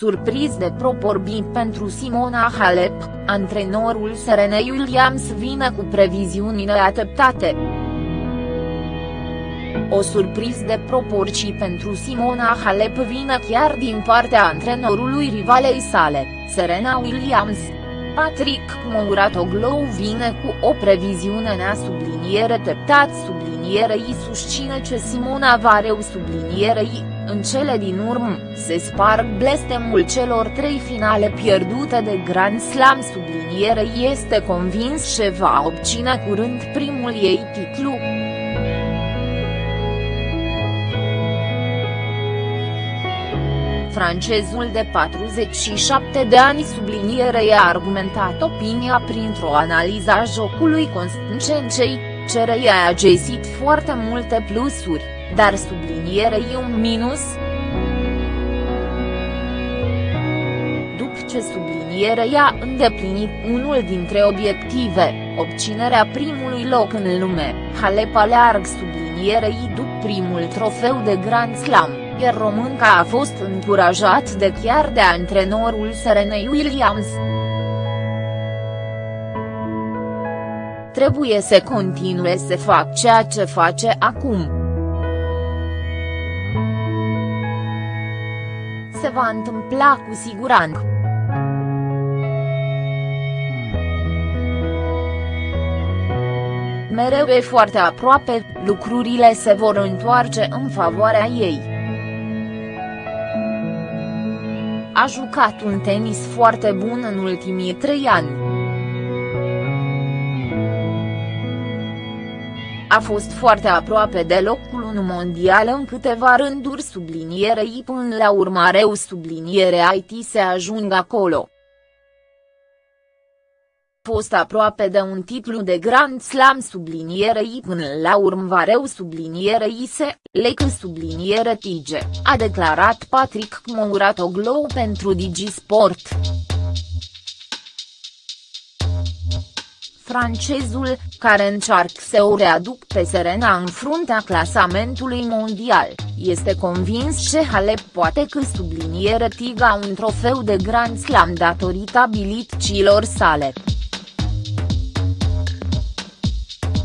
Surpriz de proporbii pentru Simona Halep, antrenorul Serenei Williams vine cu previziunile ateptate. O surpriză de proporții pentru Simona Halep vine chiar din partea antrenorului rivalei sale, Serena Williams. Patrick Mouratoglou vine cu o previziune nea subliniere teptat sublinierei susține ce Simona va reu sublinierei, în cele din urmă, se sparg blestemul celor trei finale pierdute de Grand Slam sublinierei este convins că va obține curând primul ei titlu. francezul de 47 de ani subliniere i-a argumentat opinia printr-o analiză a jocului Constancencei, cere i-a găsit foarte multe plusuri, dar sublinierei un minus. După ce subliniere i-a îndeplinit unul dintre obiective, obținerea primului loc în lume, Halep aleargă sublinierei după primul trofeu de Grand Slam iar românca a fost încurajat de chiar de antrenorul Serenei Williams. Trebuie să continue să fac ceea ce face acum. Se va întâmpla cu siguranță. mereu e foarte aproape, lucrurile se vor întoarce în favoarea ei. A jucat un tenis foarte bun în ultimii trei ani. A fost foarte aproape de locul 1 mondial în câteva rânduri sublinierei până la urmare subliniere IT se ajung acolo fost aproape de un titlu de Grand Slam sublinierei până la urmă vareu sublinierei se, lecă subliniere tige, a declarat Patrick Mouratoglou pentru Digisport. Francezul, care încearcă să o readuc pe Serena în fruntea clasamentului mondial, este convins că Halep poate că subliniere tiga un trofeu de Grand Slam datorită abilităților sale.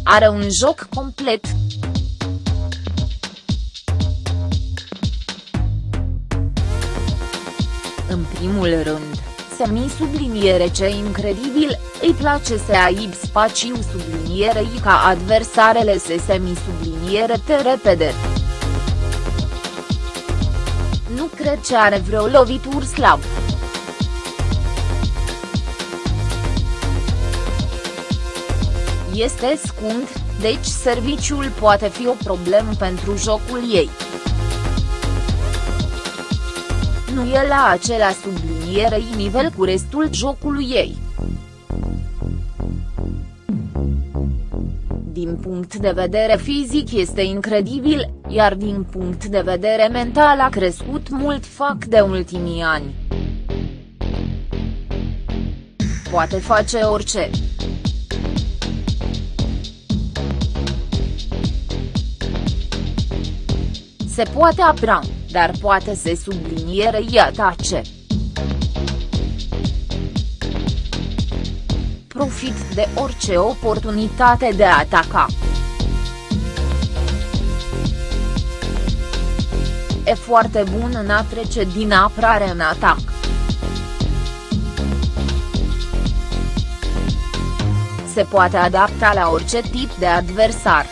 Are un joc complet. În primul rând, semi subliniere ce incredibil, îi place să aibă spațiu sublinierei ca adversarele să semi subliniere te repede. Nu cred că are vreo lovitură slab. este scund, deci serviciul poate fi o problemă pentru jocul ei. Nu e la acela sublinierei nivel cu restul jocului ei. Din punct de vedere fizic este incredibil, iar din punct de vedere mental a crescut mult fac de ultimii ani. Poate face orice. se poate apra, dar poate se sublinierei atace. Profit de orice oportunitate de a ataca. E foarte bun în a trece din apărare în atac. Se poate adapta la orice tip de adversar.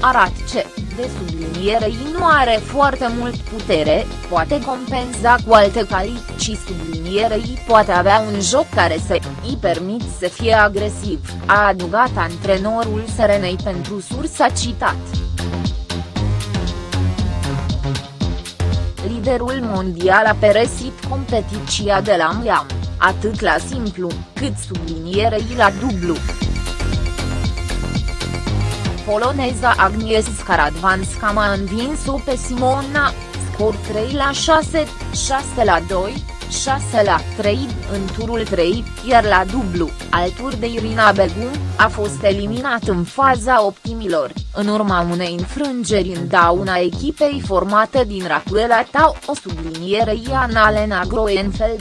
arat ce, de sublinierei nu are foarte mult putere, poate compensa cu alte calități sublinierei poate avea un joc care să îi permit să fie agresiv, a adugat antrenorul Serenei pentru sursa citat. Liderul mondial a peresit competiția de la Miam, atât la simplu, cât sublinierei la dublu poloneza Agnieszka Radwanska a învins-o pe Simona, scor 3 la 6, 6 la 2, 6 la 3 în turul 3, iar la dublu, alături de Irina Begum, a fost eliminat în faza optimilor, în urma unei înfrângeri în dauna echipei formate din Racuela Tau o subliniere Iana Lena Groenfeld.